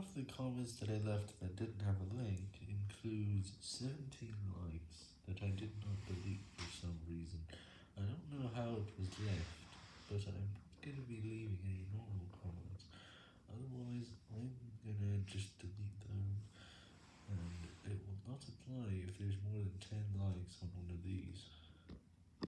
of the comments that I left that didn't have a link includes 17 likes that I did not delete for some reason. I don't know how it was left, but I'm